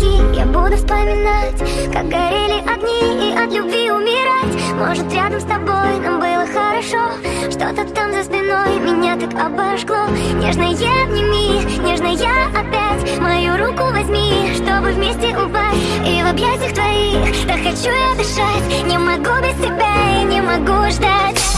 реки Я буду вспоминать, как горели огни И от любви умирать. Может рядом с тобой нам было хорошо Что-то там за спиной меня так обожгло. Нежно я обними, нежно я опять. Мою руку возьми, чтобы вместе упасть. И в объятиях твоих Да хочу я дышать. Не могу без тебя и не могу ждать.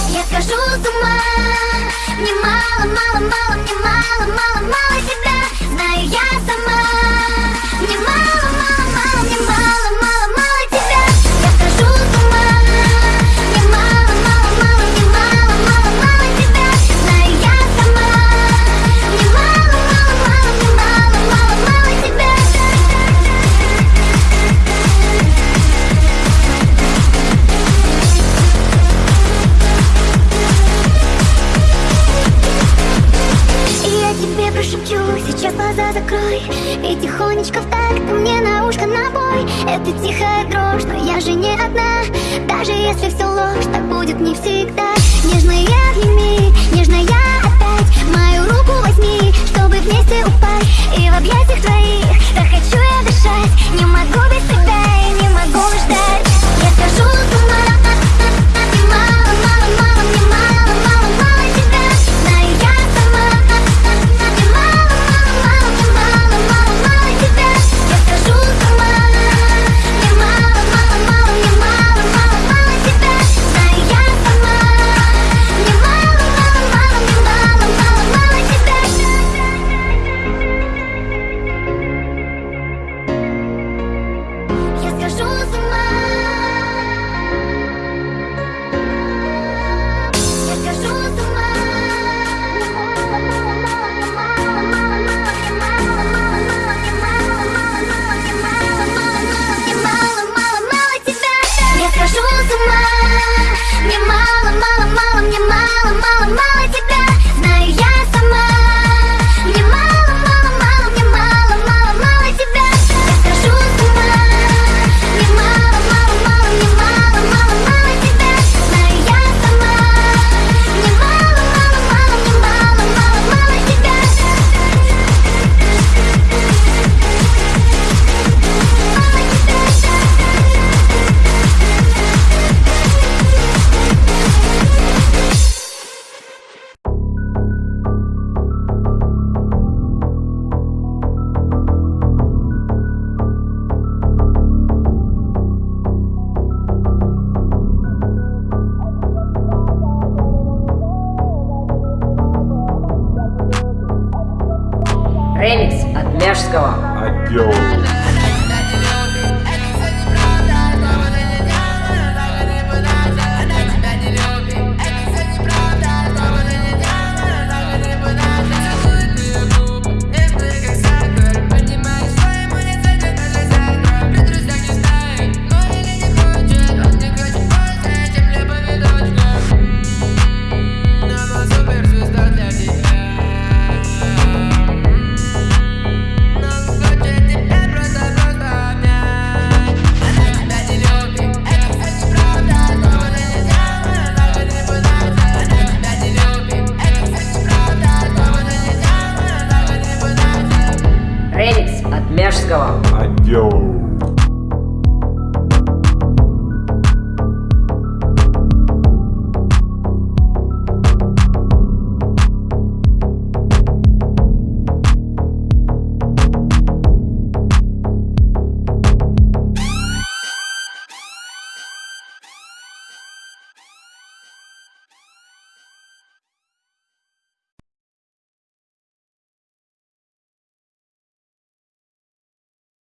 глаза закрой И тихонечко в такт мне на ушко набой. Это тихая дрожь, но я же не одна. Даже если все ложь, так будет не всегда. Нежная в Ремикс от Мяжского. Отдел. Ряжского. Адьоу.